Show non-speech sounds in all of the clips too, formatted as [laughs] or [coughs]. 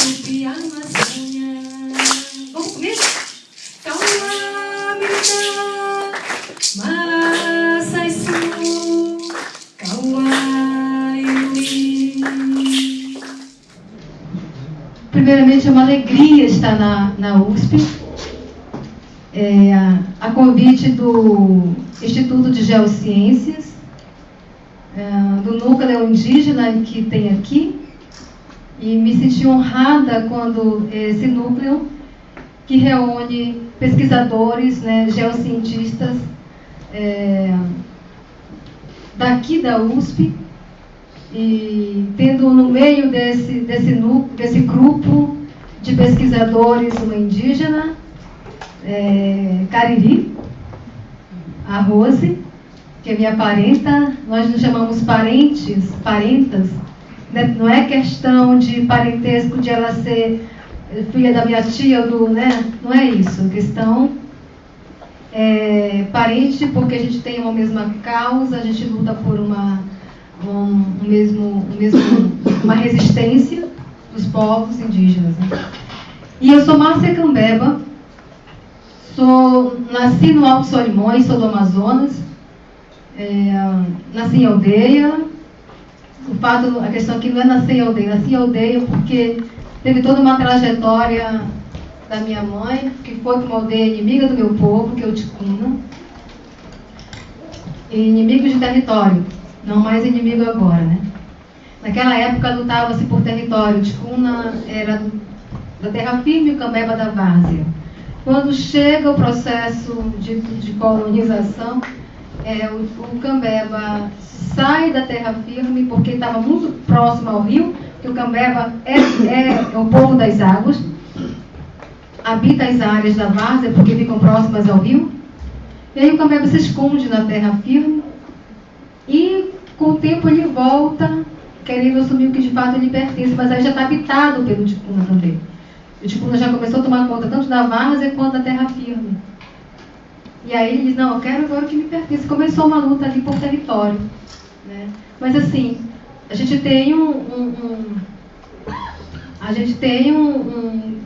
subi a Amazônia. Vamos comigo? Kauamina, Masaisu, Kauaiui. Primeiramente, é uma alegria estar na, na USP, é, a convite do Instituto de Geociências, é, do núcleo indígena que tem aqui, e me senti honrada quando esse núcleo, que reúne pesquisadores, né, geocientistas é, daqui da USP, e tendo no meio desse, desse, núcleo, desse grupo de pesquisadores uma indígena, é, Cariri, a Rose, que é minha parenta, nós nos chamamos parentes, parentas, né? não é questão de parentesco de ela ser filha da minha tia, do, né? não é isso, questão é parente porque a gente tem uma mesma causa, a gente luta por uma, um, um mesmo, um mesmo, uma resistência dos povos indígenas. Né? E eu sou Márcia Cambeba, sou, nasci no Alto Solimões, sou do Amazonas, é, nasci em aldeia. O fato, a questão aqui não é nascer em aldeia, nasci em aldeia porque teve toda uma trajetória da minha mãe, que foi para uma aldeia inimiga do meu povo, que é o Ticuna. Inimigo de território, não mais inimigo agora, né? Naquela época lutava-se por território. Ticuna era da terra firme e o Cambeba da várzea. Quando chega o processo de, de colonização, é, o, o Cambeba sai da terra firme porque estava muito próximo ao rio, que o Cambeba é, é, é o povo das águas, habita as áreas da várzea porque ficam próximas ao rio. E aí o Cambeba se esconde na terra firme e com o tempo ele volta querendo assumir o que de fato lhe pertence, mas aí já está habitado pelo Ticuna também. O Ticuna já começou a tomar conta tanto da várzea quanto da terra firme. E aí ele diz, não, eu quero agora o que me pertence. Começou uma luta ali por território. Né? Mas assim, a gente tem um, um, um a gente tem um,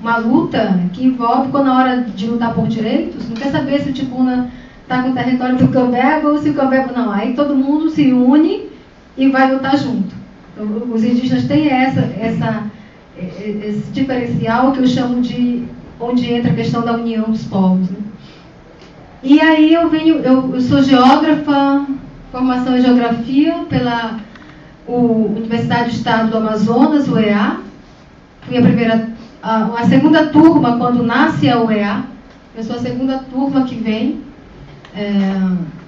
uma luta que envolve, quando na hora de lutar por direitos, não quer saber se o Ticuna está com o território do Cambeba ou se o Cambeba não. Aí todo mundo se une e vai lutar junto. Então, os indígenas têm essa, essa, esse diferencial que eu chamo de onde entra a questão da união dos povos. Né? E aí eu venho, eu, eu sou geógrafa, formação em geografia pela o, Universidade do Estado do Amazonas, UEA. Fui a primeira, a, a segunda turma quando nasce a UEA. Eu sou a segunda turma que vem. É,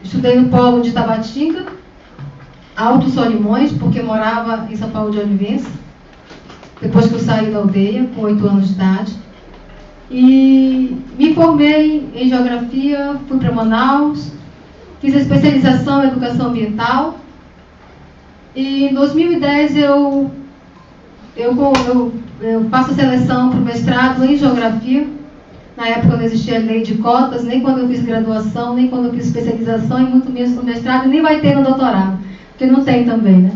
estudei no polo de Tabatinga, Alto Solimões, porque morava em São Paulo de Olivença. Depois que eu saí da aldeia, com oito anos de idade. E me formei em geografia, fui para Manaus, fiz a especialização em educação ambiental. E em 2010 eu, eu, eu, eu faço a seleção para o mestrado em geografia. Na época não existia lei de cotas, nem quando eu fiz graduação, nem quando eu fiz especialização, e muito menos no mestrado, nem vai ter no doutorado, porque não tem também, né?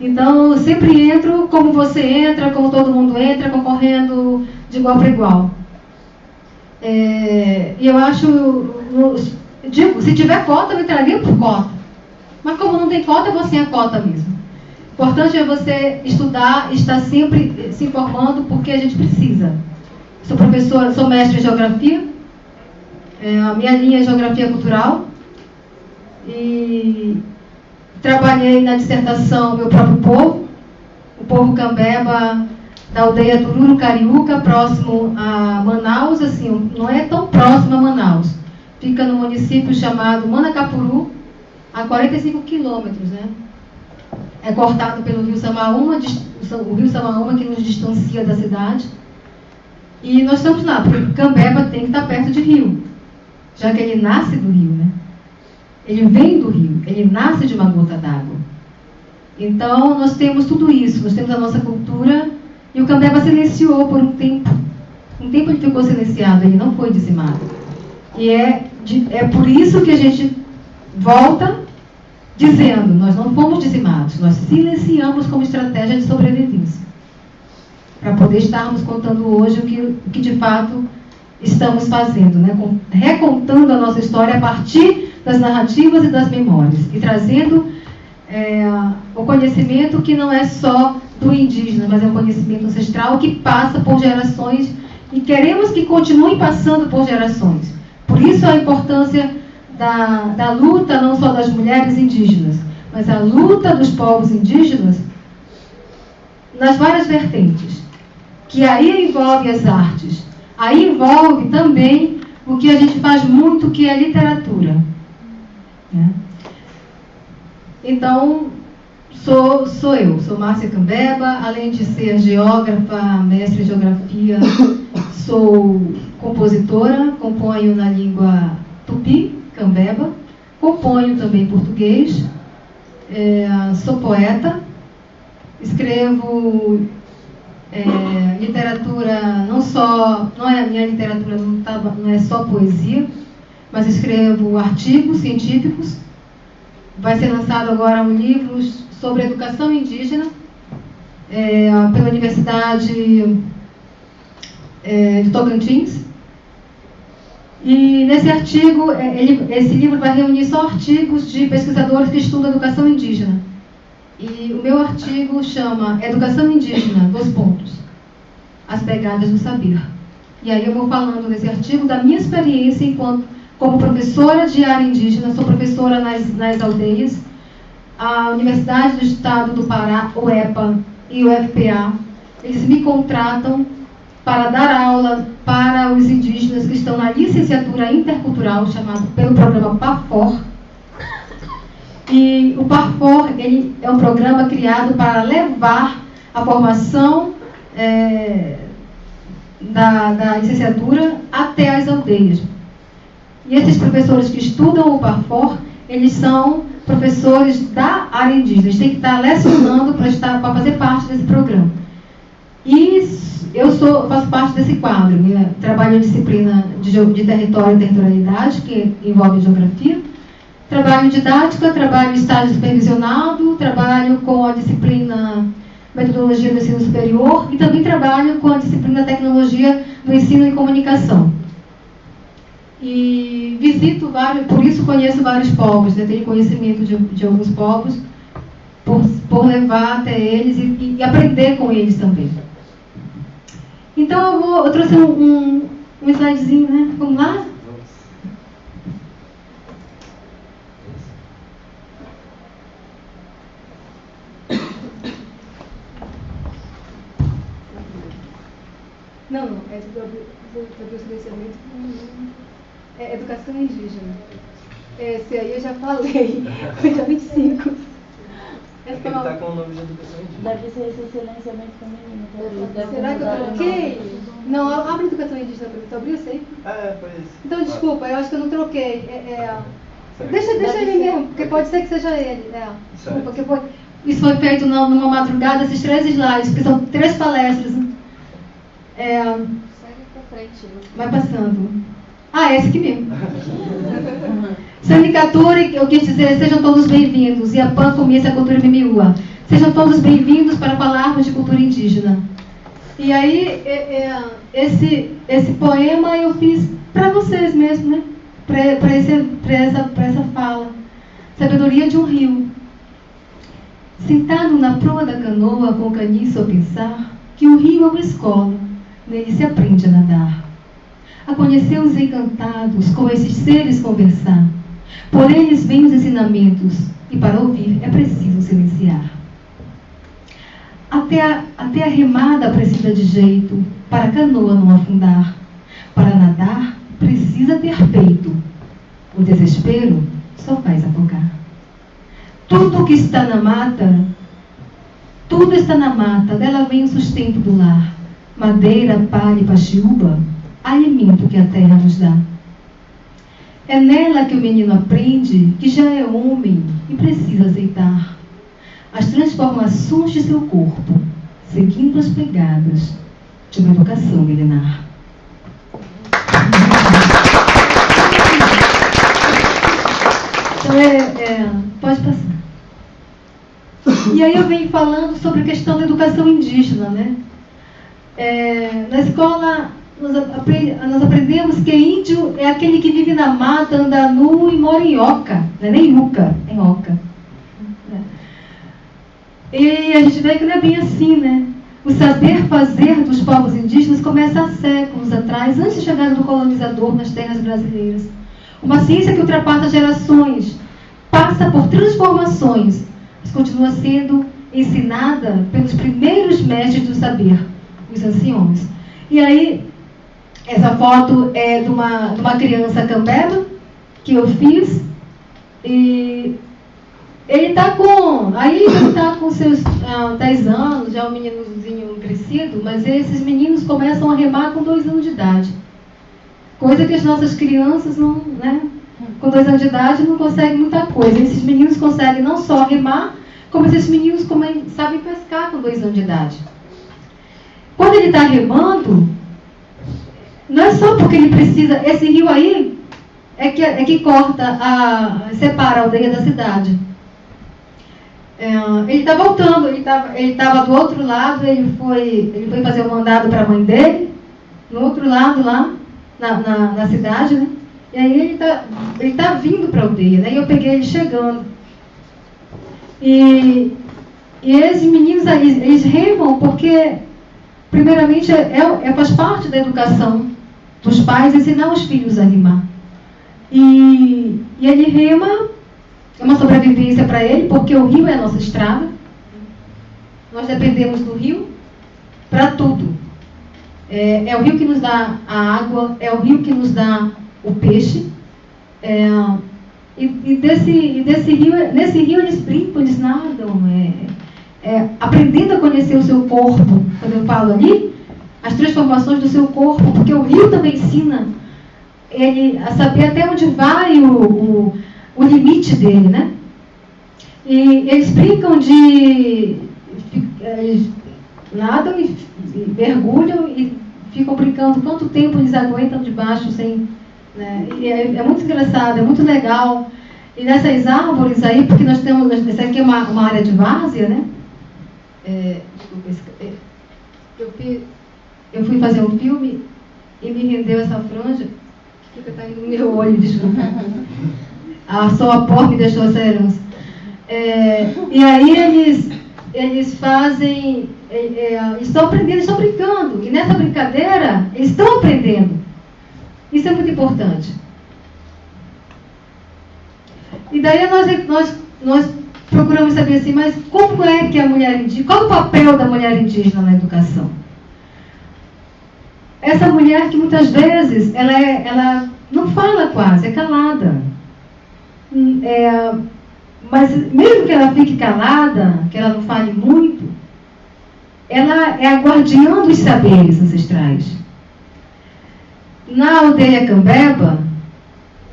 Então, eu sempre entro como você entra, como todo mundo entra, concorrendo de igual para igual. É, e eu acho, se tiver cota, eu entraria por cota. Mas como não tem cota, sem a cota mesmo. O importante é você estudar, estar sempre se informando, porque a gente precisa. Sou professora, sou mestre em geografia. É, a minha linha é geografia cultural. E trabalhei na dissertação meu próprio povo, o povo Cambeba da aldeia Tururu Cariúca, próximo a Manaus, assim, não é tão próximo a Manaus. Fica no município chamado Manacapuru, a 45 quilômetros, né? É cortado pelo rio Samaúma, o rio Samaúma que nos distancia da cidade. E nós estamos lá, porque Cambeba tem que estar perto de rio, já que ele nasce do rio, né? Ele vem do rio, ele nasce de uma gota d'água. Então, nós temos tudo isso, nós temos a nossa cultura e o Cambeba silenciou por um tempo. Um tempo ele ficou silenciado, ele não foi dizimado. E é, de, é por isso que a gente volta dizendo: nós não fomos dizimados, nós silenciamos como estratégia de sobrevivência. poder estarmos contando hoje o que, o que de fato estamos fazendo, né? recontando a nossa história a partir das narrativas e das memórias e trazendo é, o conhecimento que não é só do indígena, mas é um conhecimento ancestral que passa por gerações e queremos que continue passando por gerações. Por isso a importância da, da luta não só das mulheres indígenas, mas a luta dos povos indígenas nas várias vertentes, que aí envolve as artes, aí envolve também o que a gente faz muito, que é literatura. Né? Então, sou, sou eu, sou Márcia Cambeba, além de ser geógrafa, mestre em geografia, [coughs] sou compositora, componho na língua tupi, cambeba, componho também português, é, sou poeta, escrevo é, literatura, não só, não é a minha literatura, não, tá, não é só poesia, mas escrevo artigos científicos. Vai ser lançado agora um livro sobre educação indígena é, pela Universidade é, de Tocantins. E nesse artigo, é, ele, esse livro vai reunir só artigos de pesquisadores que estudam educação indígena. E o meu artigo chama Educação Indígena, dois pontos, as pegadas do saber. E aí eu vou falando nesse artigo da minha experiência enquanto como professora de área indígena, sou professora nas, nas aldeias. A Universidade do Estado do Pará, o EPA e o FPA, eles me contratam para dar aula para os indígenas que estão na licenciatura intercultural, chamado pelo programa PAFOR, e o PARFOR ele é um programa criado para levar a formação é, da, da licenciatura até as aldeias. E esses professores que estudam o PARFOR, eles são professores da área indígena. Eles têm que estar lecionando para, fazer parte desse programa. E eu sou, faço parte desse quadro. Né? Trabalho a disciplina de, de território e territorialidade, que envolve geografia Trabalho didática, trabalho estágio supervisionado, trabalho com a disciplina metodologia do ensino superior e também trabalho com a disciplina tecnologia do ensino e comunicação. E visito vários, por isso conheço vários povos, né? tenho conhecimento de, de alguns povos, por, por levar até eles e, e, aprender com eles também. Então eu, vou, eu trouxe um, um, um slidezinho, né? Vamos lá? Não, não, é sobre o silenciamento é educação indígena. Esse aí eu já falei, [laughs] foi dia 25. É ele está com o nome de educação indígena. Deve ser esse silenciamento feminino. Tá Será que eu troquei? Não, abre educação indígena para mim. Tu abriu isso aí? É, foi isso. Então, desculpa, eu acho que eu não troquei. É, é... Deixa, deixa ele mesmo, porque pode ser que seja ele. É. Desculpa, porque foi... Isso foi feito numa madrugada, esses três slides, porque são três palestras. Né? É, vai passando. Ah, esse aqui mesmo. Sindicatura, eu quis dizer, sejam todos bem-vindos. E a PAN começa a cultura mimiúa. Sejam todos bem-vindos para falarmos de cultura indígena. E aí, é, é, esse, esse poema eu fiz para vocês mesmo, né? Para essa, essa fala. Sabedoria de um rio. Sentado na proa da canoa com o caniço a pensar que o rio é uma escola Nele se aprende a nadar, a conhecer os encantados, com esses seres conversar. Por eles vêm os ensinamentos, e para ouvir é preciso silenciar. Até a, até a remada precisa de jeito, para a canoa não afundar. Para nadar, precisa ter peito. O desespero só faz afogar. Tudo que está na mata, tudo está na mata, dela vem o sustento do lar madeira, palha e paxiúba, alimento que a terra nos dá. É nela que o menino aprende que já é homem e precisa aceitar as transformações de seu corpo, seguindo as pegadas de uma educação milenar. Então, é, é, pode passar. E aí eu venho falando sobre a questão da educação indígena, né? É, na escola, nós, apre- nós aprendemos que índio é aquele que vive na mata, anda nu e mora em oca. Não é nem uca, é oca. E a gente vê que não é bem assim, né? O saber fazer dos povos indígenas começa há séculos atrás, antes da chegada do colonizador nas terras brasileiras. Uma ciência que ultrapassa gerações, passa por transformações, mas continua sendo ensinada pelos primeiros mestres do saber, os anciões. E aí, essa foto é de uma, de uma criança cambeba que eu fiz e ele está com. Aí ele está com seus ah, 10 anos, já é um meninozinho crescido, mas esses meninos começam a remar com 2 anos de idade. Coisa que as nossas crianças não, né? Com 2 anos de idade não conseguem muita coisa. Esses meninos conseguem não só remar, como esses meninos sabem pescar com 2 anos de idade. Quando ele está remando, não é só porque ele precisa. Esse rio aí é que, é que corta, a, separa a aldeia da cidade. É, ele está voltando, ele estava ele tava do outro lado, ele foi, ele foi fazer o mandado para a mãe dele, no outro lado lá, na, na, na cidade, né? E aí ele está ele tá vindo para a aldeia, né? E eu peguei ele chegando. E, e esses meninos aí, eles remam porque, primeiramente, é, é, faz parte da educação dos pais ensinar os filhos a rimar. E, e ele rima, é uma sobrevivência para ele, porque o rio é a nossa estrada. Nós dependemos do rio para tudo. É, é o rio que nos dá a água, é o rio que nos dá o peixe. É, e, e desse, e desse rio, nesse rio eles brincam, eles nadam, é, é, aprendendo a conhecer o seu corpo. Quando eu falo ali, as transformações do seu corpo, porque o rio também ensina ele a saber até onde vai o, o, o limite dele, né? E eles brincam de. Eles nadam e, e mergulham e ficam brincando quanto tempo eles aguentam debaixo sem. Né? É, é, muito engraçado, é muito legal. E nessas árvores aí, porque nós temos. Essa aqui é uma, uma área de várzea, né? É, desculpa, eu, fiz, eu fui fazer um filme e me rendeu essa franja que está indo no meu olho, desculpa. A sua pó me deixou essa herança. É, e aí eles, eles fazem, é, é, estão aprendendo, estão brincando. E nessa brincadeira, eles estão aprendendo. Isso é muito importante. E daí nós, nós, nós procuramos saber assim, mas como é que a mulher indígena, qual o papel da mulher indígena na educação? Essa mulher que muitas vezes ela, é, ela não fala quase, é calada. É, mas mesmo que ela fique calada, que ela não fale muito, ela é a guardiã dos saberes ancestrais. Na aldeia Cambeba,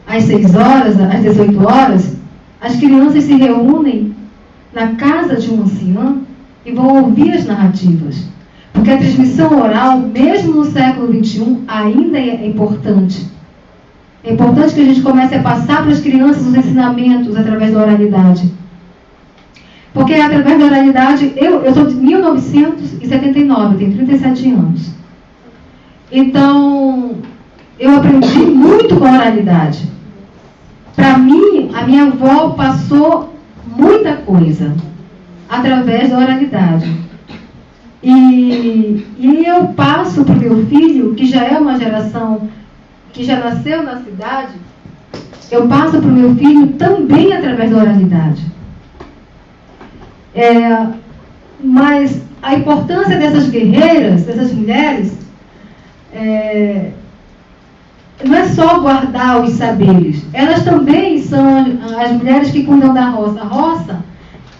às 6 horas, às 18 horas, as crianças se reúnem na casa de um ancião e vão ouvir as narrativas. Porque a transmissão oral, mesmo no século XXI, ainda é importante. É importante que a gente comece a passar para as crianças os ensinamentos através da oralidade. Porque através da oralidade, eu, eu sou de 1979, eu tenho 37 anos. Então, eu aprendi muito com a oralidade. Para mim, a minha avó passou muita coisa através da oralidade. E, e eu passo para o meu filho, que já é uma geração que já nasceu na cidade, eu passo para o meu filho também através da oralidade. É, mas a importância dessas guerreiras, dessas mulheres, é, não é só guardar os saberes. Elas também são as mulheres que cuidam da roça. A roça,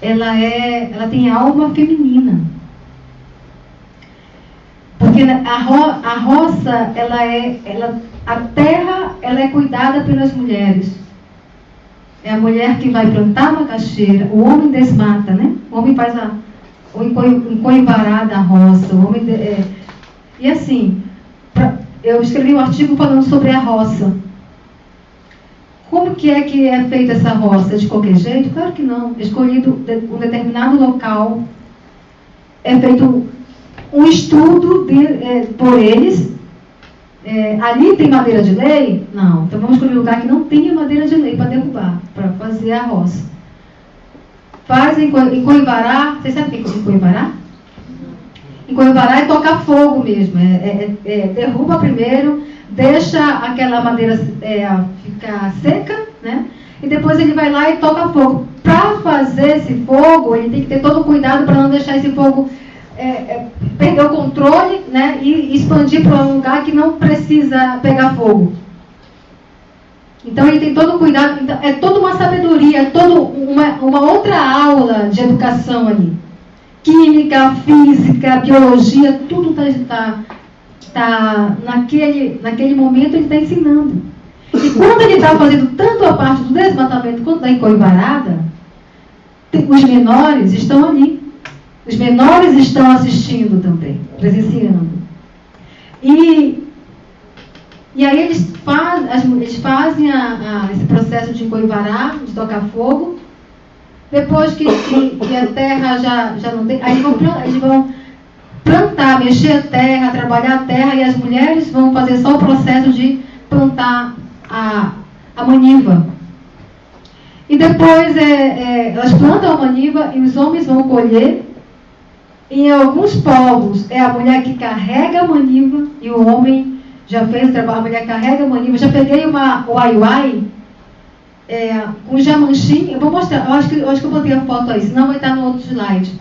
ela, é, ela tem alma feminina. Porque a, ro, a roça, ela é, ela, a terra, ela é cuidada pelas mulheres. É a mulher que vai plantar macaxeira, o homem desmata, né? O homem faz a, o encoivará da roça, o homem de, é, e assim, pra, eu escrevi um artigo falando sobre a roça. Como que é que é feita essa roça? De qualquer jeito? Claro que não. Escolhido um determinado local, é feito um estudo de, é, por eles. É, ali tem madeira de lei? Não. Então vamos escolher um lugar que não tenha madeira de lei para derrubar, para fazer a roça. Faz em, Coivará, vocês sabem o que é Coivará? Em Coivará é tocar fogo mesmo. É, é, é, é, derruba primeiro, deixa aquela madeira é, ficar seca, né? E depois ele vai lá e toca fogo. Para fazer esse fogo, ele tem que ter todo o cuidado para não deixar esse fogo é, é, perder o controle né, e expandir para um lugar que não precisa pegar fogo. Então ele tem todo o cuidado, então, é toda uma sabedoria, é toda uma, uma outra aula de educação ali. Química, física, biologia, tudo está tá, tá naquele, naquele momento ele está ensinando. E quando ele está fazendo tanto a parte do desmatamento quanto da encoivarada, os menores estão ali. Os menores estão assistindo também, presenciando. E, e aí eles, faz, eles fazem a, a, esse processo de encoivarar, de tocar fogo. Depois que, que, que, a terra já, já não tem. Aí eles vão, eles vão plantar, mexer a terra, trabalhar a terra, e as mulheres vão fazer só o processo de plantar a, a maniva. E depois é, é, elas plantam a maniva e os homens vão colher. Em alguns povos é a mulher que carrega a maniva e o homem já fez o trabalho, a mulher carrega a maniva. Já peguei uma uai é, com jamanchim, eu vou mostrar, eu acho, que, eu acho que eu botei a foto aí, senão vai estar no outro slide.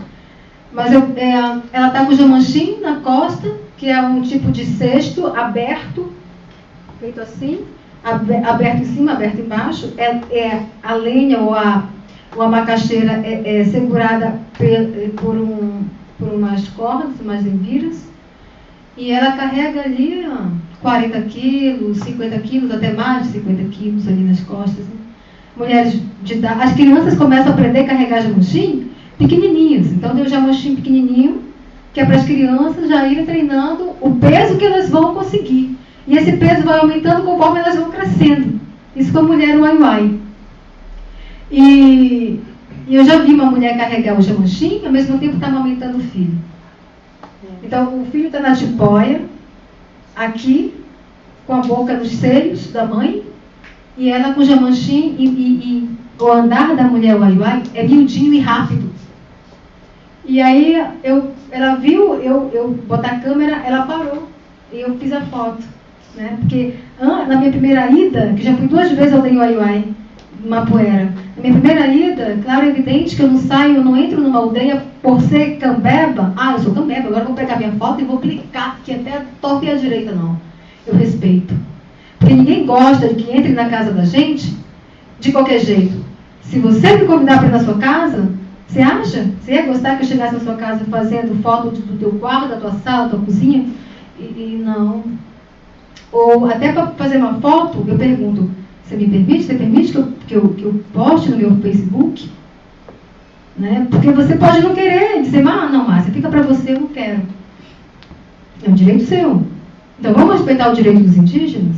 Mas eu, é, ela está com jamanchim na costa, que é um tipo de cesto aberto, feito assim, aberto em cima, aberto embaixo, é, é a lenha ou a, ou a macaxeira é, é segurada por, um, por umas cordas, umas enviras, e ela carrega ali ó, 40 quilos, 50 quilos, até mais de 50 quilos ali nas costas. Né? Mulheres de idade, as crianças começam a aprender a carregar jamuxim pequenininhos, então tem o jamuxim pequenininho, que é para as crianças já irem treinando o peso que elas vão conseguir. E esse peso vai aumentando conforme elas vão crescendo. Isso com a mulher uai uai. E, e eu já vi uma mulher carregar o jamanchim ao mesmo tempo estava aumentando o filho. Então o filho está na tipóia, aqui, com a boca nos seios da mãe, e ela com o jamanchim e, e, e o andar da mulher uai uai é miudinho e rápido. E aí eu, ela viu eu, eu botar a câmera, ela parou. E eu fiz a foto. Né? Porque na minha primeira ida, que já fui duas vezes ao Denhuaiuai, Mapuera, na minha primeira ida, claro e evidente que eu não saio, eu não entro numa aldeia por ser cambeba. Ah, eu sou cambeba, agora eu vou pegar minha foto e vou clicar, que até torta e a direita não. Eu respeito. Porque ninguém gosta de que entre na casa da gente de qualquer jeito. Se você me convidar para ir na sua casa, você acha? Você ia gostar que eu chegasse na sua casa fazendo foto do teu quarto, da tua sala, da tua cozinha? E, e não, ou até para fazer uma foto, eu pergunto, você me permite? Você permite que eu, que eu, que eu poste no meu Facebook? Né? Porque você pode não querer, dizer, ah, não, Márcia, fica para você, eu não quero. É um direito seu. Então vamos respeitar o direito dos indígenas?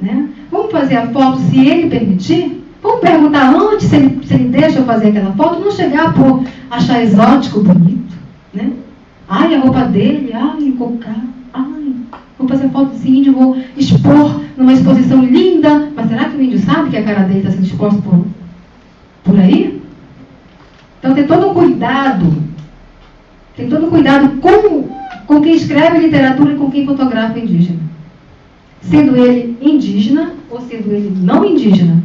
Né? Vamos fazer a foto se ele permitir? Vamos perguntar antes se ele, se ele deixa eu fazer aquela foto, não chegar por achar exótico, bonito. Né? Ai, a roupa dele, ai, colocar, ai, vou fazer foto desse índio, vou expor numa exposição linda. Mas será que o índio sabe que a cara dele está sendo exposta por, por aí? Então tem todo um cuidado, tem todo um cuidado com, com quem escreve literatura e com quem fotografa indígena. Sendo ele indígena ou sendo ele não indígena.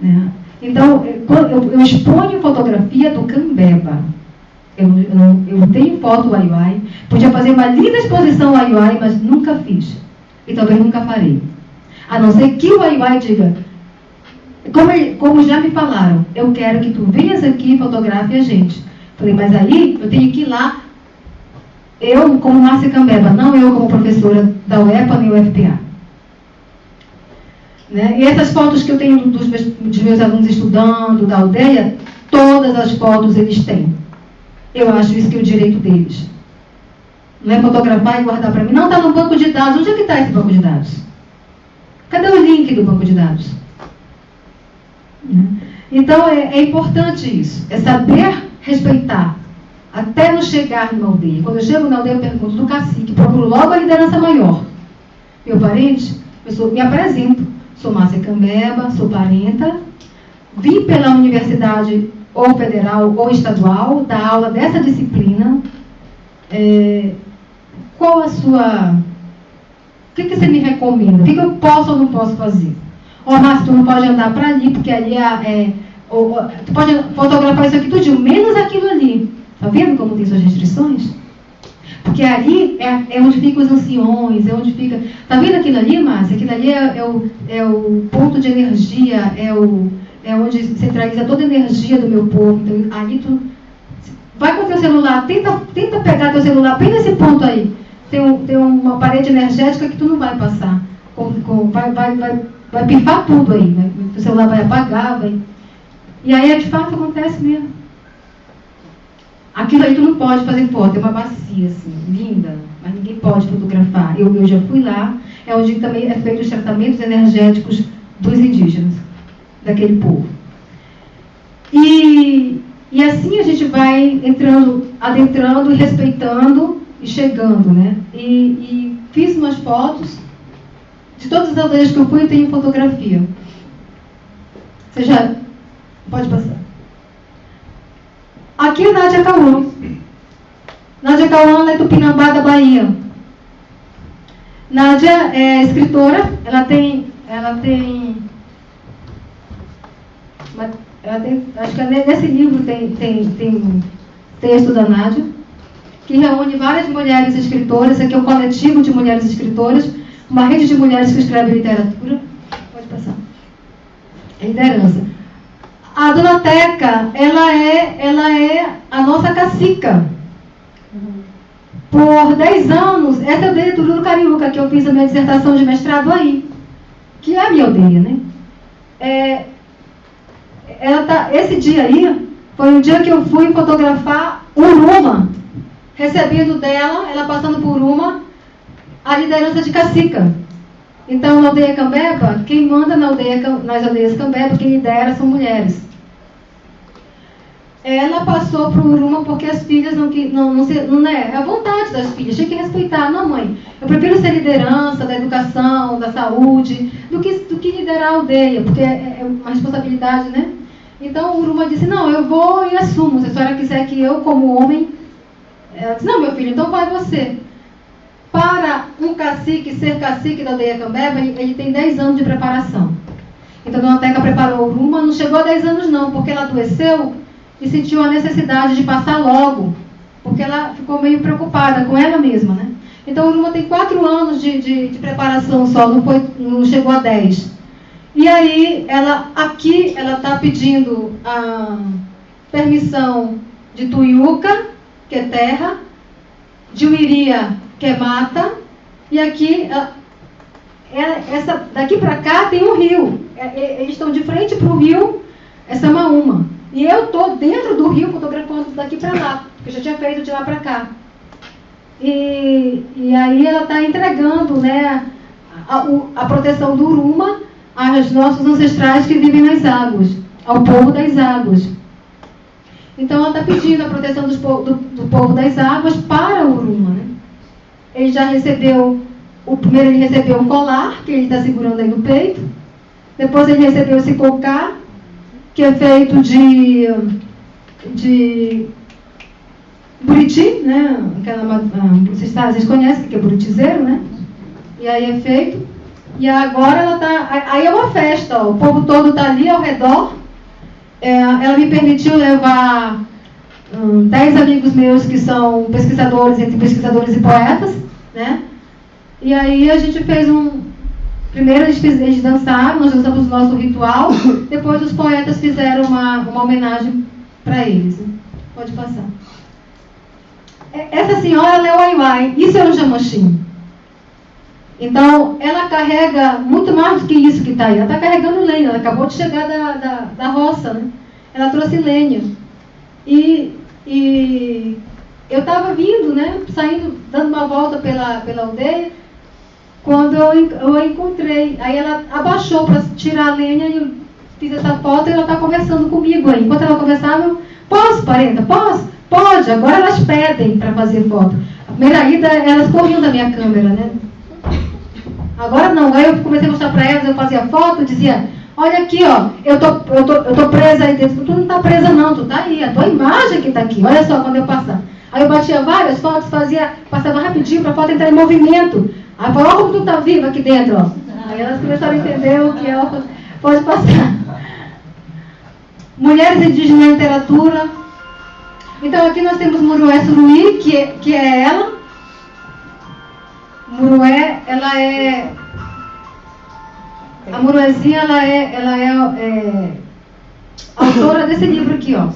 Né? Então, eu, eu exponho fotografia do Cambeba eu, eu, eu tenho foto Aiuai, podia fazer uma linda exposição Aiuai, mas nunca fiz. E talvez nunca farei. A não ser que o Aiuai diga, como, como já me falaram, eu quero que tu venhas aqui e fotografe a gente. Falei, mas aí eu tenho que ir lá, eu como Márcia Cambeba, não eu como professora da UEPA nem UFPA. Né? E essas fotos que eu tenho dos meus, dos meus alunos estudando, da aldeia, todas as fotos eles têm. Eu acho isso que é o direito deles. Não é fotografar e guardar para mim. Não, está no banco de dados. Onde é que está esse banco de dados? Cadê o link do banco de dados? Então é, é importante isso. É saber respeitar. até não chegar numa aldeia. Quando eu chego na aldeia, eu pergunto do cacique, procuro logo a liderança maior. Meu parente, eu sou, me apresento. Sou Márcia Cambeba, sou parenta. Vim pela universidade ou federal ou estadual, dar aula dessa disciplina. É, qual a sua. O que, que você me recomenda? O que, que eu posso ou não posso fazer? Ó, Márcia, tu não pode andar para ali, porque ali é. é ou, tu pode fotografar isso aqui tudo, menos aquilo ali. Está vendo como tem suas restrições? Porque ali é, é, onde ficam os anciões, é onde fica. Está vendo aquilo ali, Márcia? Aquilo ali é, é, o, é o ponto de energia, é, o, é onde centraliza toda a energia do meu povo. Então, ali tu. Vai com teu celular, tenta, tenta pegar teu celular bem nesse ponto aí. Tem, um, tem uma parede energética que tu não vai passar. Com, com, vai, vai, vai, vai pifar tudo aí. Né? O celular vai apagar, vai. E aí, de fato, acontece mesmo. Aquilo aí tu não pode fazer foto, é uma bacia assim, linda, mas ninguém pode fotografar. Eu, eu já fui lá, é onde também é feito os tratamentos energéticos dos indígenas, daquele povo. E, e assim a gente vai entrando, adentrando respeitando e chegando, né? E, e fiz umas fotos. De todas as aldeias que eu fui, eu tenho fotografia. Você já pode passar. Aqui é Nádia Cauã. Nádia Cauã é do Pinambá da Bahia. Nádia é escritora, ela tem, ela tem, tem acho que nesse livro tem, tem, tem texto da Nádia, que reúne várias mulheres escritoras, aqui é um coletivo de mulheres escritoras, uma rede de mulheres que escrevem literatura. Pode passar. É liderança. A dona Teca, ela é, ela é a nossa cacica. Por 10 anos, essa é a aldeia Tururu Cariúca, que eu fiz a minha dissertação de mestrado aí. Que é a minha aldeia, né? É, ela tá, esse dia aí foi um dia que eu fui fotografar Uruma, recebendo dela, ela passando por uma, a liderança de cacica. Então, na aldeia Cambeba, quem manda na aldeia, nas aldeias Cambeba, quem lidera são mulheres ela passou o Uruma porque as filhas não, não, não, se, não é, é a vontade das filhas, tinha que respeitar. Não, mãe, eu prefiro ser liderança da educação, da saúde, do que, do que liderar a aldeia, porque é, é uma responsabilidade, né? Então o Uruma disse, não, eu vou e assumo. Se a senhora quiser que eu, como homem, ela disse, não, meu filho, então vai você. Para um cacique ser cacique da aldeia Cambeba, ele, ele tem 10 anos de preparação. Então a Dona Teca preparou o Uruma, não chegou a 10 anos não, porque ela adoeceu e sentiu a necessidade de passar logo, porque ela ficou meio preocupada com ela mesma, né? Então, a Uruma tem quatro anos de, de, de, preparação só, não, foi, não chegou a dez. E aí, ela aqui, ela está pedindo a permissão de Tuiuca, que é terra, de Uiria, que é mata, e aqui, é, essa, daqui para cá tem um rio. É, é, eles estão de frente para o rio, essa uma. E eu estou dentro do rio fotografando daqui para lá, porque eu já tinha feito de lá para cá. E, e aí ela está entregando né, a, a, proteção do Uruma aos nossos ancestrais que vivem nas águas, ao povo das águas. Então ela está pedindo a proteção do, do, povo das águas para o Uruma. Né? Ele já recebeu, o primeiro ele recebeu um colar, que ele está segurando aí no peito. Depois ele recebeu esse cocar, que é feito de, de buriti, né? Aquela, ah, vocês, vocês conhecem que é buritizeiro, né? E aí é feito. E agora ela tá. Aí é uma festa, ó, o povo todo está ali ao redor. É, ela me permitiu levar hum, dez amigos meus que são pesquisadores, entre pesquisadores e poetas, né? E aí a gente fez um, Primeiro eles, eles dançaram, nós dançamos o nosso ritual, [coughs] depois os poetas fizeram uma, uma homenagem para eles. Pode passar. É, essa senhora é o Aiwai, isso é um jamochim. Então, ela carrega muito mais do que isso que está aí. Ela está carregando lenha, ela acabou de chegar da, da, da roça, né? Ela trouxe lenha. E, e eu estava vindo, né? Saindo, dando uma volta pela, pela aldeia quando eu, eu a encontrei. Aí ela abaixou para tirar a lenha e eu fiz essa foto e ela está conversando comigo aí. Enquanto ela conversava, eu, posso, parenta, posso? Pode, agora elas pedem para fazer foto. A primeira ida, elas corriam da minha câmera, né? Agora não, aí eu comecei a mostrar para elas, eu fazia foto, dizia, olha aqui, ó, eu tô, eu tô, eu tô presa aí dentro. Tu não tá presa não, tu tá aí, a tua imagem que tá aqui, olha só quando eu passar. Aí eu batia várias fotos, fazia, passava rapidinho para a foto entrar em movimento. Aí falou, como tu tá viva aqui dentro, ó. Aí elas começaram a entender o que ela pode passar. Mulheres indígenas na literatura. Então aqui nós temos Murué Suruí, que, é, que é ela. Murué, ela é. A Muruezinha, ela é, ela é, é autora desse livro aqui, ó.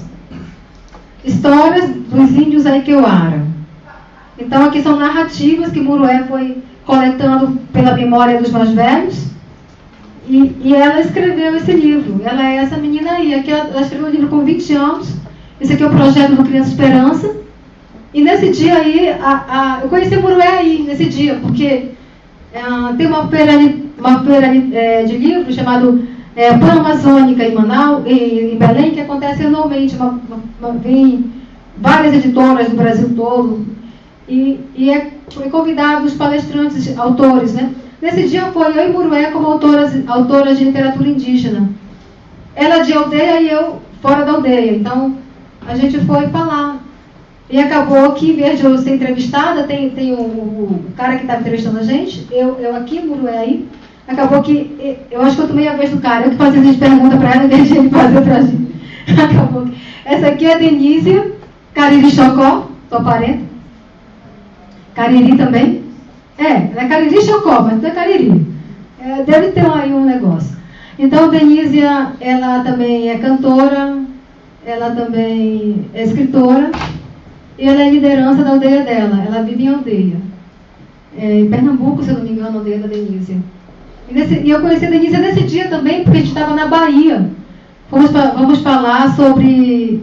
Histórias dos índios Aikeuara. Então aqui são narrativas que Murué foi coletando pela memória dos mais velhos. E, e, ela escreveu esse livro. Ela é essa menina aí. Aqui ela, ela escreveu o livro com 20 anos. Esse aqui é o projeto do Criança Esperança. E nesse dia aí, a, a, eu conheci Murué aí, nesse dia, porque é, tem uma feira, uma feira é, de livros chamado é, Pan-Amazônica em Manaus, em, em, Belém, que acontece anualmente. Uma, uma, vem várias editoras do Brasil todo. E, e é, foi convidado os palestrantes, autores, né? Nesse dia foi eu e Murué como autoras, autoras de literatura indígena. Ela de aldeia e eu fora da aldeia. Então, a gente foi falar. E acabou que, em vez de eu ser entrevistada, tem, tem o, o cara que estava entrevistando a gente, eu, eu aqui, Murué aí. Acabou que, eu acho que eu tomei a vez do cara, eu que fazia as perguntas para ela, em vez de ele fazer para a gente. [laughs] Acabou que... Essa aqui é a Denise Cariri Chocó, sua parente. Cariri também. É, é Cariri Chocó, mas não é Cariri. É, deve ter aí um negócio. Então, Denísia, ela também é cantora, ela também é escritora, e ela é liderança da aldeia dela. Ela vive em aldeia. É, em Pernambuco, se eu não me engano, a aldeia da Denísia. E, nesse, e eu conheci a Denísia nesse dia também, porque a gente estava na Bahia. Vamos, vamos falar sobre,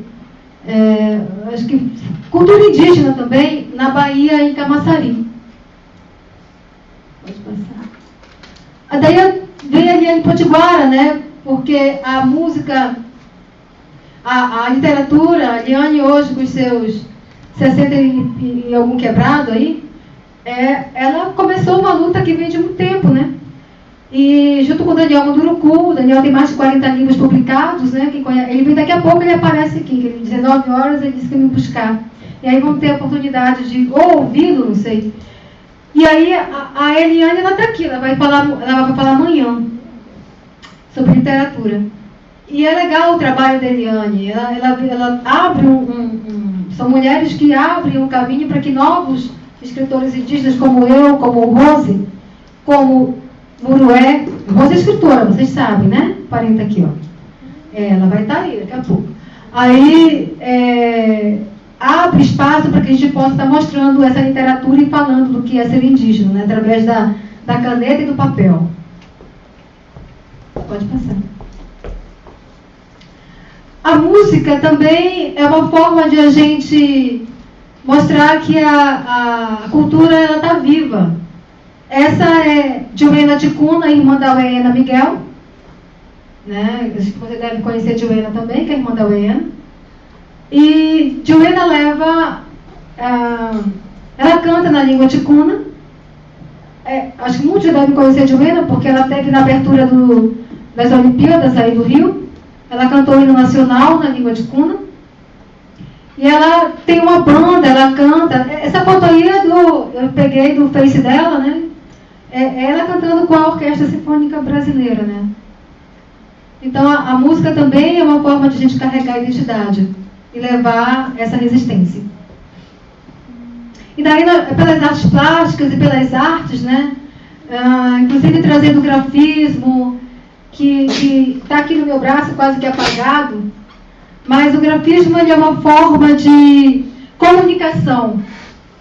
é, acho que, cultura indígena também, na Bahia, em Camaçari. Pode passar. Daí veio a Eliane Potiguara, né? Porque a música, a, a literatura, a Eliane hoje com os seus 60 e, e algum quebrado aí, é, ela começou uma luta que vem de muito tempo, né? E junto com o Daniel Munduruku, o Daniel tem mais de 40 livros publicados, né? Ele vem daqui a pouco, ele aparece aqui, que 19 horas ele disse que me buscar. E aí vamos ter a oportunidade de ou ouvi-lo, não sei, e aí a, a Eliane ela está aqui, ela vai, falar, ela vai falar amanhã sobre literatura. E é legal o trabalho da Eliane. Ela, ela, ela abre um, um, São mulheres que abrem um caminho para que novos escritores indígenas como eu, como Rose, como Murué. Rose é escritora, vocês sabem, né? Parenta aqui, ó. É, ela vai estar tá aí daqui a pouco. Aí é, abre espaço para que a gente possa estar mostrando essa literatura e falando do que é ser indígena, né, através da, da caneta e do papel. Pode passar. A música também é uma forma de a gente mostrar que a, a cultura está viva. Essa é Joana Ticuna, irmã da Uena Miguel. Né? Você deve conhecer Joana também, que é irmã da Uena. E Joana leva. Ah, ela canta na língua ticuna. É, acho que muitos devem conhecer Joana, porque ela teve na abertura do, das Olimpíadas aí do Rio. Ela cantou o hino nacional na língua ticuna. E ela tem uma banda, ela canta. Essa foto aí é do. Eu peguei do Face dela, né? É ela cantando com a Orquestra Sinfônica Brasileira, né? Então a, a música também é uma forma de a gente carregar a identidade e levar essa resistência. E daí, pelas artes plásticas e pelas artes, né? Ah, inclusive trazendo grafismo, que está aqui no meu braço quase que apagado, mas o grafismo é uma forma de comunicação.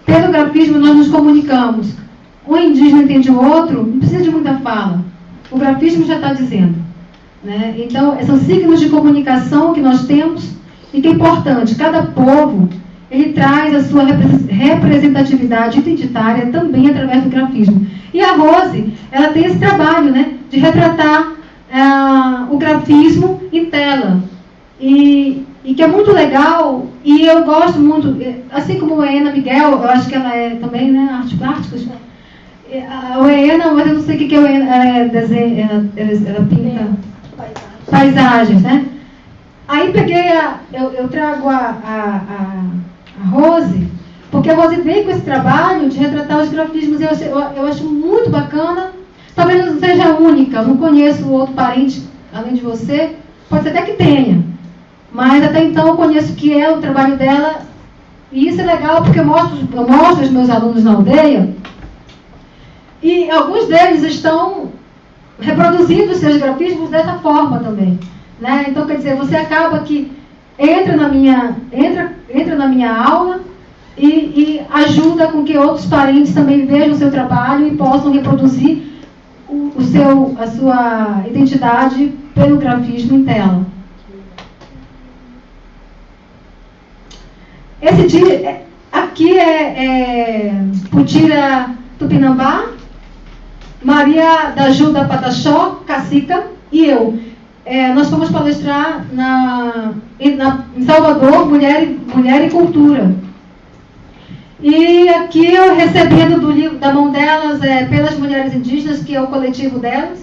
Pelo grafismo nós nos comunicamos. Um indígena entende o outro, não precisa de muita fala. O grafismo já está dizendo. Né? Então, são signos de comunicação que nós temos e que é importante, cada povo ele traz a sua representatividade identitária também através do grafismo. E a Rose, ela tem esse trabalho, né, de retratar uh, o grafismo em tela. E e que é muito legal, e eu gosto muito, assim como a Ana Miguel, eu acho que ela é também, né, artes plásticas. A Oena, mas eu não sei o que, que é Oena, ela, é desenho, ela, ela pinta paisagens, né? Aí peguei a, eu, eu trago a, a, a, a Rose, porque a Rose veio com esse trabalho de retratar os grafismos, eu, eu, eu acho muito bacana. Talvez não seja única, eu não conheço outro parente além de você, pode ser até que tenha. Mas até então eu conheço que é o trabalho dela, e isso é legal porque eu mostro, eu mostro aos meus alunos na aldeia, e alguns deles estão reproduzindo os seus grafismos dessa forma também. Né? Então, quer dizer, você acaba que entra na minha, entra, entra na minha aula e, e ajuda com que outros parentes também vejam o seu trabalho e possam reproduzir o, seu, a sua identidade pelo grafismo em tela. Esse dia, é, aqui é, é Putira Tupinambá, Maria da Ajuda Pataxó, Cacica e eu. É, nós fomos palestrar na, na, em Salvador, Mulher, Mulher e Cultura. E aqui eu recebendo do livro, da mão delas, é, pelas mulheres indígenas, que é o coletivo delas.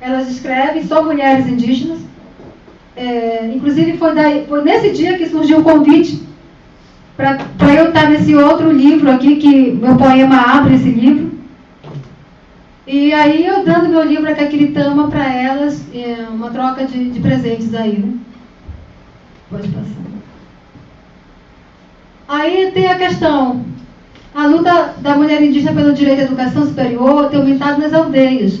Elas escrevem, só mulheres indígenas. É, inclusive foi, daí, foi nesse dia que surgiu o convite para eu estar nesse outro livro aqui, que meu poema abre esse livro. E aí eu dando meu livro a Caquiritama para elas, é, uma troca de, de presentes aí, né? Pode passar. Aí tem a questão, a luta da mulher indígena pelo direito à educação superior tem aumentado nas aldeias.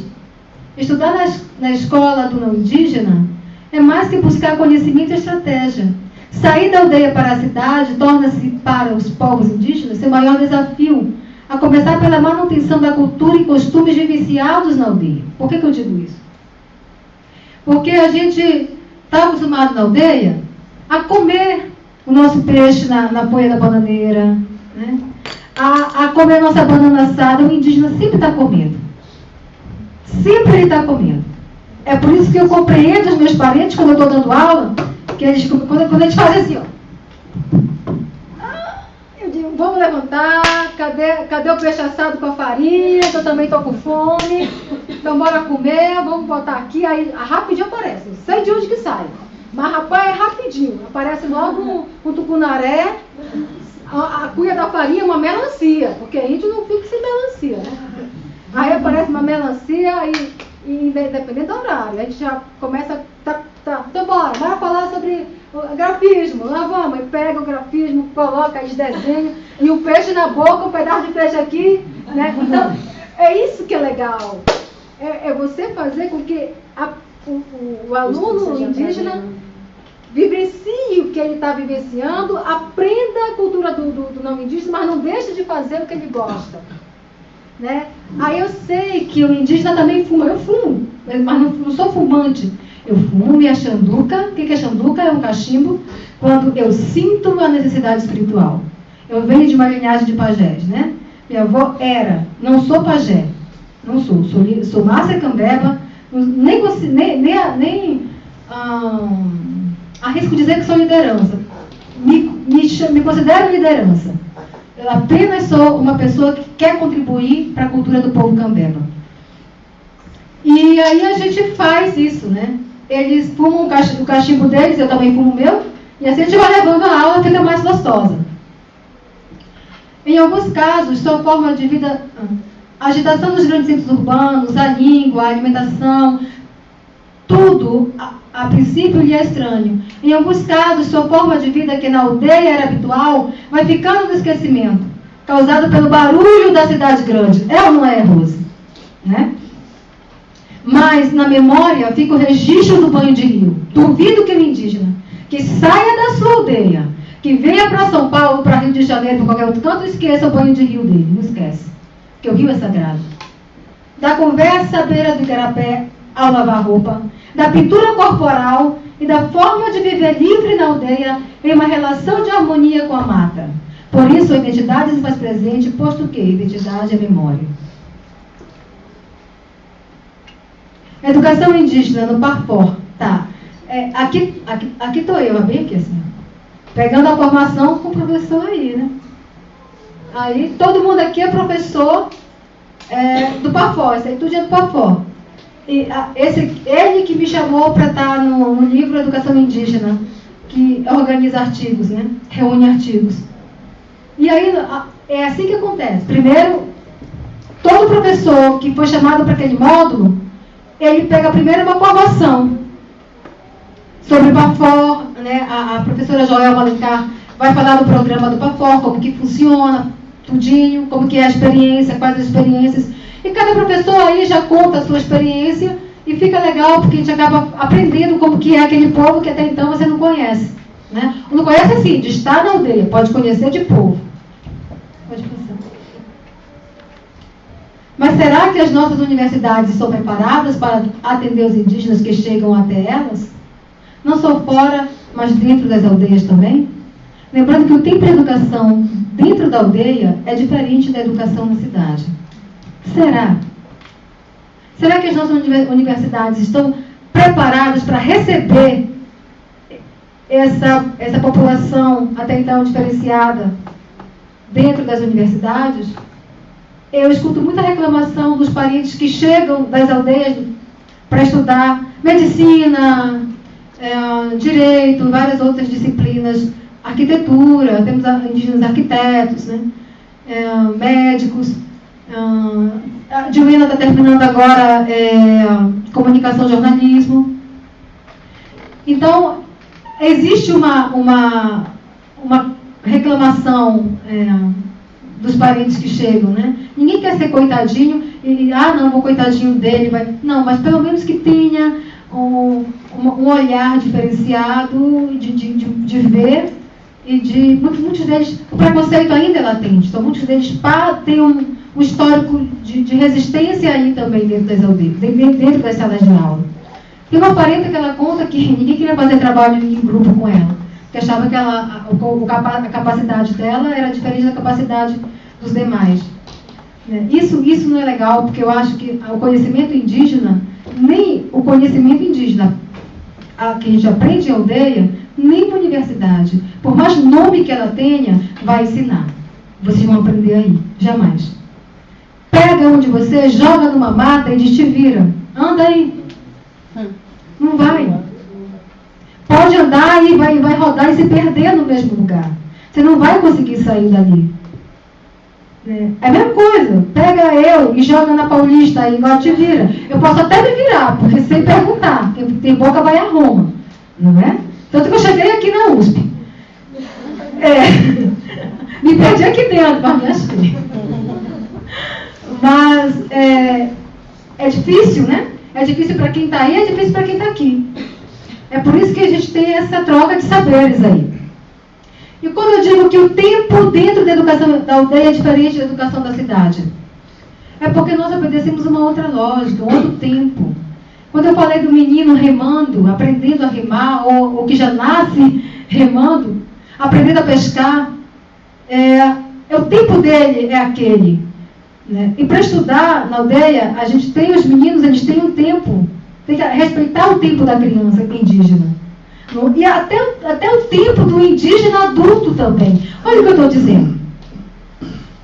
Estudar na, na escola do não indígena é mais que buscar conhecimento e estratégia. Sair da aldeia para a cidade torna-se para os povos indígenas seu maior desafio, a começar pela manutenção da cultura e costumes vivenciados na aldeia. Por que, que eu digo isso? Porque a gente está acostumado na aldeia a comer o nosso peixe na, na folha da bananeira, né? a, a comer a nossa banana assada, o indígena sempre está comendo. Sempre ele está comendo. É por isso que eu compreendo os meus parentes quando eu estou dando aula, que eles, quando, quando eles fazem assim, ó. Eu digo, vamos levantar, cadê, cadê o peixe assado com a farinha? Que eu também estou com fome. Então bora comer, vamos botar aqui, aí rapidinho aparece. Não sei de onde que sai. Mas rapaz, é rapidinho. Aparece logo um, um tucunaré, a, a cuia da farinha, é uma melancia, porque a gente não fica sem melancia, né? Aí aparece uma melancia e, e dependendo do horário, a gente já começa, tá, tá, então bora, bora falar sobre grafismo, lá vamos, e pega o grafismo, coloca aí desenho, e o peixe na boca, um pedaço de peixe aqui, né? Então, é isso que é legal. É, é você fazer com que a, o, o, aluno indígena vivencie o que ele está vivenciando, aprenda a cultura do, do, do não indígena, mas não deixe de fazer o que ele gosta. Né? Aí eu sei que o indígena também fuma, eu fumo, mas não, não sou fumante. Eu fumo e a xanduca, o que é xanduca? É um cachimbo quando eu sinto a necessidade espiritual. Eu venho de uma linhagem de pajés, né? Minha avó era, não sou pajé, não sou, sou, sou Márcia Cambeba, nem, nem, nem, nem hum, arrisco dizer que sou liderança. Me, me, me considero liderança. Eu apenas sou uma pessoa que quer contribuir para a cultura do povo cambeba. E aí a gente faz isso, né? Eles fumam o cachimbo deles, eu também fumo o meu, e assim a gente vai levando a aula, fica mais gostosa. Em alguns casos, sua forma de vida, a agitação dos grandes centros urbanos, a língua, a alimentação, tudo, a, a, princípio, lhe é estranho. Em alguns casos, sua forma de vida, que na aldeia era habitual, vai ficando no esquecimento, causado pelo barulho da cidade grande. É ou não é, Rose? Né? Mas na memória fica o registro do banho de rio. Duvido que o indígena que saia da sua aldeia, que venha para São Paulo, para Rio de Janeiro, para qualquer outro canto, esqueça o banho de rio dele. Não esquece. Porque o rio é sagrado. Da conversa à beira do Igarapé ao lavar roupa, da pintura corporal e da forma de viver livre na aldeia em uma relação de harmonia com a mata. Por isso, a identidade se faz presente, posto que identidade é memória. Educação indígena no Parfor. Tá. É, aqui aqui, aqui eu, bem aqui assim. Pegando a formação com o professor aí, né? Aí todo mundo aqui é professor é, do PAFó, isso aí tudo é do PAFó. E, a, esse, ele que me chamou para estar no, no, livro Educação Indígena, que organiza artigos, né? reúne artigos. E aí a, é assim que acontece. Primeiro, todo professor que foi chamado para aquele módulo, ele pega primeiro uma formação sobre o PAFOR, né? a, a professora Joel Malencar vai falar do programa do PAFOR, como que funciona, tudinho, como que é a experiência, quais as experiências. E cada professor aí já conta a sua experiência e fica legal porque a gente acaba aprendendo como que é aquele povo que até então você não conhece. Né? Não conhece assim, de estar na aldeia, pode conhecer de povo. Pode pensar. Mas será que as nossas universidades estão preparadas para atender os indígenas que chegam até elas? Não só fora, mas dentro das aldeias também? Lembrando que o tempo de educação dentro da aldeia é diferente da educação na cidade. Será? Será que as nossas universidades estão preparadas para receber essa, essa população até então diferenciada dentro das universidades? Eu escuto muita reclamação dos parentes que chegam das aldeias para estudar medicina, é, direito, várias outras disciplinas, arquitetura, temos indígenas arquitetos, né? É, médicos. A Juliana está terminando agora é, comunicação jornalismo. Então, existe uma, uma, uma reclamação é, dos parentes que chegam, né? Ninguém quer ser coitadinho e, ah, não, vou coitadinho dele. Vai. Não, mas pelo menos que tenha um, um olhar diferenciado de, de, de, de ver e de muitos, muitos deles, o preconceito ainda é latente, então muitos deles têm um, um histórico de, de, resistência aí também dentro das aldeias, dentro das salas de aula. Tem uma parenta que ela conta que ninguém queria fazer trabalho em grupo com ela, que achava que ela, a, a capacidade dela era diferente da capacidade dos demais. Né? Isso, isso não é legal, porque eu acho que o conhecimento indígena, nem o conhecimento indígena a, que a gente aprende em aldeia, nem na universidade. Por mais nome que ela tenha, vai ensinar. Vocês vão aprender aí. Jamais. Pega um de vocês, joga numa mata e diz, te vira. Anda aí. Não vai. Pode andar e vai, vai rodar e se perder no mesmo lugar. Você não vai conseguir sair dali. É, é a mesma coisa. Pega eu e joga na Paulista aí, igual te vira. Eu posso até me virar, porque sem perguntar. Tem, tem boca vai a Roma. Não é? Tanto que eu cheguei aqui na USP. É, [laughs] me perdi aqui dentro, mas me achei. Mas é, é difícil, né? É difícil para quem está aí, é difícil para quem está aqui. É por isso que a gente tem essa troca de saberes aí. E quando eu digo que o tempo dentro da educação da aldeia é diferente da educação da cidade, é porque nós obedecemos uma outra lógica, um outro tempo. Quando eu falei do menino remando, aprendendo a remar, ou, ou que já nasce remando, aprendendo a pescar, é, é o tempo dele é aquele. Né? E para estudar na aldeia, a gente tem os meninos, eles têm um tempo. Tem que respeitar o tempo da criança indígena. E até, até o tempo do indígena adulto também. Olha o que eu estou dizendo.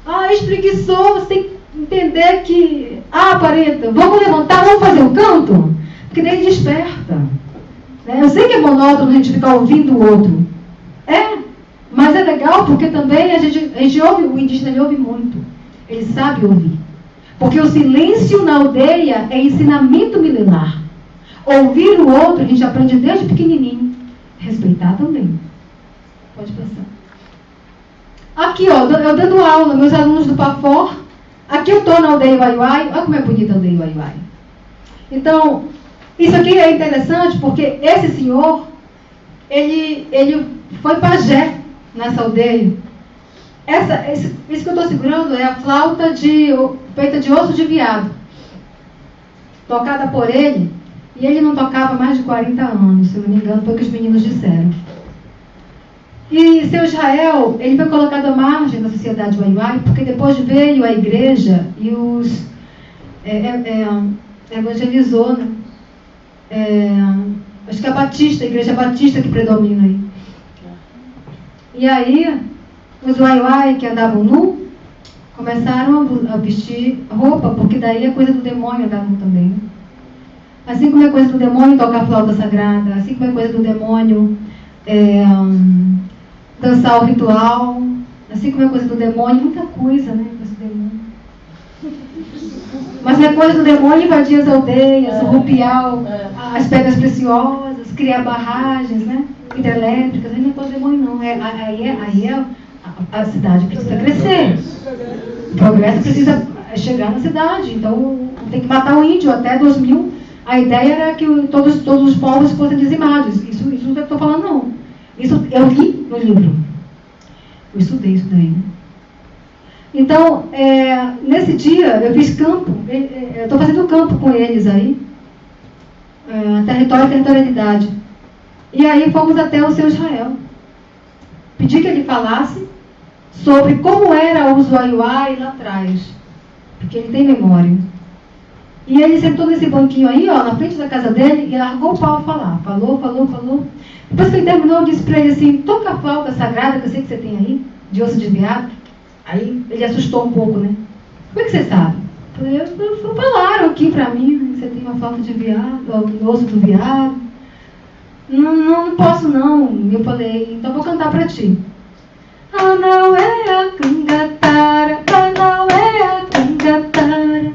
Ah, espreguiçou, você tem que entender que. Ah, parenta, vamos levantar, vamos fazer um canto? Porque daí desperta. Né? Eu sei que é monótono a gente ficar ouvindo o outro. É, mas é legal porque também a gente, a gente ouve, o indígena ouve muito. Ele sabe ouvir. Porque o silêncio na aldeia é ensinamento milenar. Ouvir o outro, a gente aprende desde pequenininho. Respeitar também. Pode passar. Aqui, ó, eu dando aula, meus alunos do PAFOR. Aqui eu estou na aldeia Uaiuai. Olha como é bonita a aldeia Uaiuai. Então, isso aqui é interessante porque esse senhor, ele, ele foi pajé nessa aldeia. Essa, esse, isso que eu estou segurando é a flauta de, feita de osso de viado, tocada por ele, e ele não tocava mais de 40 anos, se não me engano, foi o que os meninos disseram. E seu Israel, ele foi colocado à margem da sociedade Waiwai, porque depois veio a igreja e os é, é, é, evangelizou, né? É, acho que é a Batista, a igreja Batista que predomina aí. E aí, os uai-uai que andavam nu, começaram a vestir roupa, porque daí a coisa do demônio andava também. Né? Assim como é coisa do demônio tocar flauta sagrada, assim como é coisa do demônio é, um, dançar o ritual, assim como é coisa do demônio, muita coisa, né? Coisa do demônio. Mas é coisa do demônio invadir as aldeias, é, rupiar é. as pedras preciosas, criar barragens, né? Hidrelétricas, aí não é coisa do demônio não. É, aí é, aí é a, cidade precisa crescer. O progresso precisa chegar na cidade. Então tem que matar o índio até 2000 a ideia era que todos, todos os povos fossem dizimados. Isso, isso não é que estou falando, não. Isso eu li no livro. Eu estudei isso daí. Então, é, nesse dia, eu fiz campo. É, é, estou fazendo campo com eles aí. É, território e territorialidade. E aí fomos até o seu Israel. Pedi que ele falasse sobre como era o Usuaiuai lá atrás. Porque ele tem memória. E ele sentou nesse banquinho aí, ó, na frente da casa dele, e largou o pau falar. Falou, falou, falou. Depois que ele terminou, eu disse para ele assim, toca a flauta sagrada que eu sei que você tem aí, de osso de veado. Aí ele assustou um pouco, né? Como é que você sabe? Eu falei, falaram aqui para mim, né, que você tem uma flauta de veado, o osso do veado. Não, não, não posso não. Eu falei, então vou cantar para ti. Ah, não é a cangatara, ah, não é a cangatara.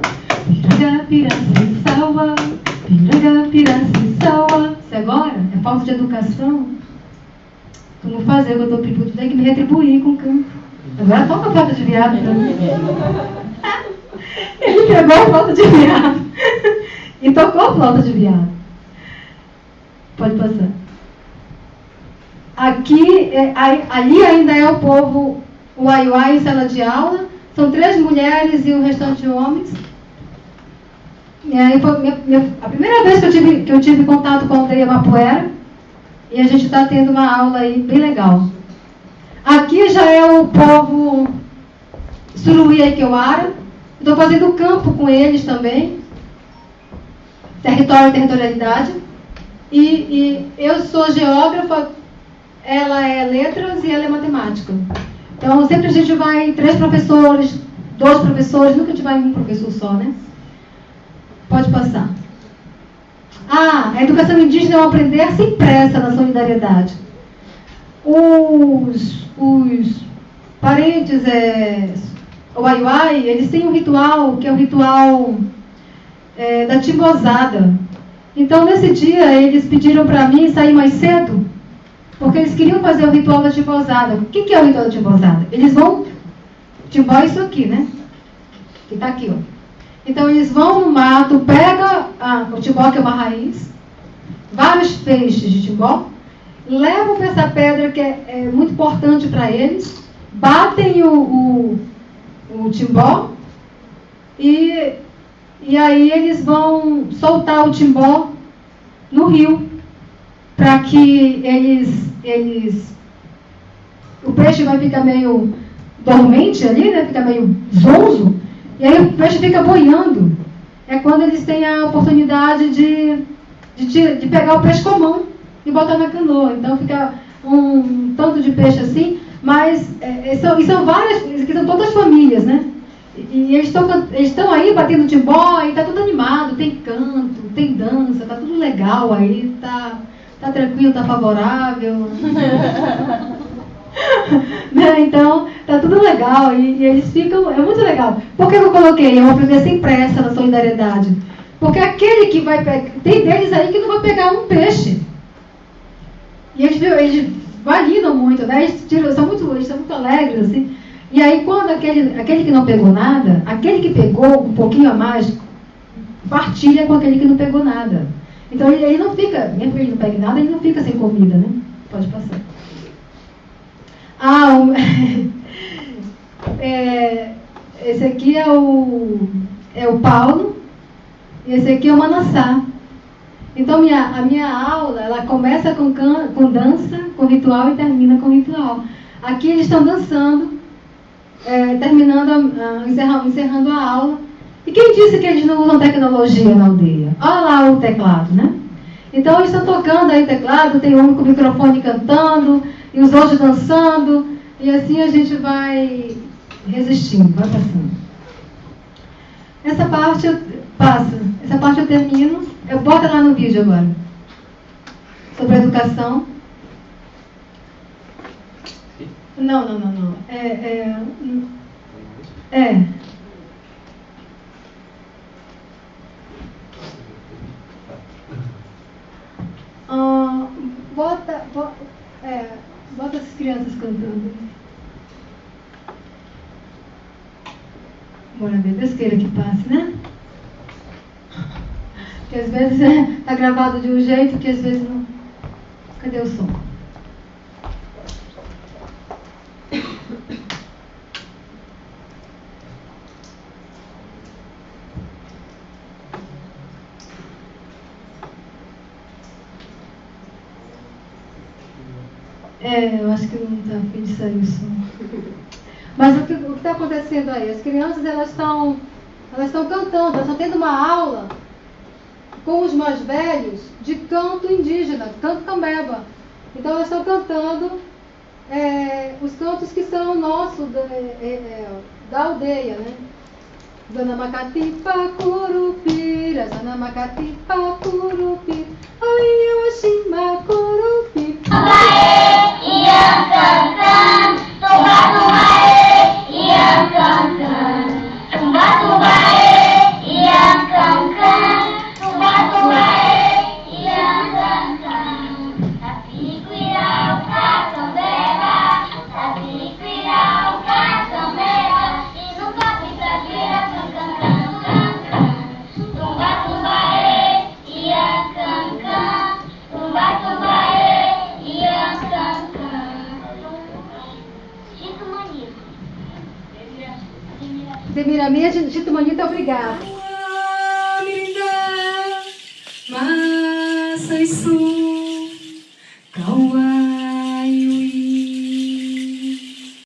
Piracicauá, Piranga, Piracicauá. Isso agora é falta de educação. Tu não fazer o que eu pedindo, tu tem que me retribuir com o campo. Agora toca a falta de viado para [laughs] mim. Ele pegou a flauta de viado [laughs] e tocou a flauta de viado. Pode passar. Aqui, é, ali ainda é o povo Uaiuai em sala de aula. São três mulheres e o restante de homens. E aí foi minha, minha, a primeira vez que eu, tive, que eu tive contato com a aldeia Mapuera. E a gente está tendo uma aula aí bem legal. Aqui já é o povo Suruí Aikeuara. Estou fazendo campo com eles também. Território e territorialidade. E, e eu sou geógrafa, ela é letras e ela é matemática. Então sempre a gente vai três professores, dois professores, nunca a gente vai um professor só, né? Pode passar. Ah, a educação indígena é aprender sem pressa na solidariedade. Os, os parentes, é, o Aiuai, eles têm um ritual que é o ritual é, da timbozada. Então, nesse dia, eles pediram para mim sair mais cedo, porque eles queriam fazer o ritual da timbozada. O que, que é o ritual da timbozada? Eles vão. Timbó é isso aqui, né? Que está aqui, ó. Então eles vão no mato, pega ah, o timbó, que é uma raiz, vários feixes de timbó, levam para essa pedra que é, é muito importante para eles, batem o, o, o timbó e, e aí eles vão soltar o timbó no rio para que eles, eles. O peixe vai ficar meio dormente ali, né? Fica meio zonzo. E aí o peixe fica boiando. É quando eles têm a oportunidade de, de, de pegar o peixe com a mão e botar na canoa. Então fica um tanto de peixe assim, mas é, é são, e são várias, que são todas famílias, né? E, eles estão aí batendo timbó e está tudo animado, tem canto, tem dança, está tudo legal aí, está tá tranquilo, está favorável. [laughs] né? Então, tá tudo legal e, e, eles ficam. É muito legal. Por que eu coloquei? É uma presença impressa na solidariedade. Porque aquele que vai pegar. Tem deles aí que não vai pegar um peixe. E eles, eles validam muito, né? Eles, são muito, eles são muito alegres, assim. E aí, quando aquele, aquele que não pegou nada, aquele que pegou um pouquinho a mais, partilha com aquele que não pegou nada. Então ele, ele não fica, mesmo que ele não pegue nada, ele não fica sem comida, né? Pode passar. Ah, um, [laughs] é, esse aqui é o, é o Paulo e esse aqui é o Manassá. Então minha, a minha aula ela começa com, can, com dança, com ritual e termina com ritual. Aqui eles estão dançando, é, terminando, a, encerrando, encerrando a aula. E quem disse que eles não usam tecnologia na aldeia? Olha lá o teclado, né? Então eles estão tocando aí teclado, tem um com o microfone cantando, e os outros dançando, e assim a gente vai resistindo, vai passando. Essa parte eu passa, essa parte eu termino, eu boto lá no vídeo agora. Sobre a educação. Não, não, não, não. É, é, é. Ah, bota, bota, é, bota as crianças cantando. Bora ver, Deus queira que passe, né? Porque às vezes é, gravado de um jeito que às vezes não. Cadê o som? É, eu acho que não está afim de sair o som. Mas o que está acontecendo aí? As crianças elas estão elas estão cantando, elas estão tendo uma aula com os mais velhos de canto indígena, canto cambeba. Então elas estão cantando é, os cantos que são nossos da, é, é, da aldeia, né? Zana Macatipa Curupira, Zana Macatipa Curupira, Ai eu Oxima Semiraminha, Tito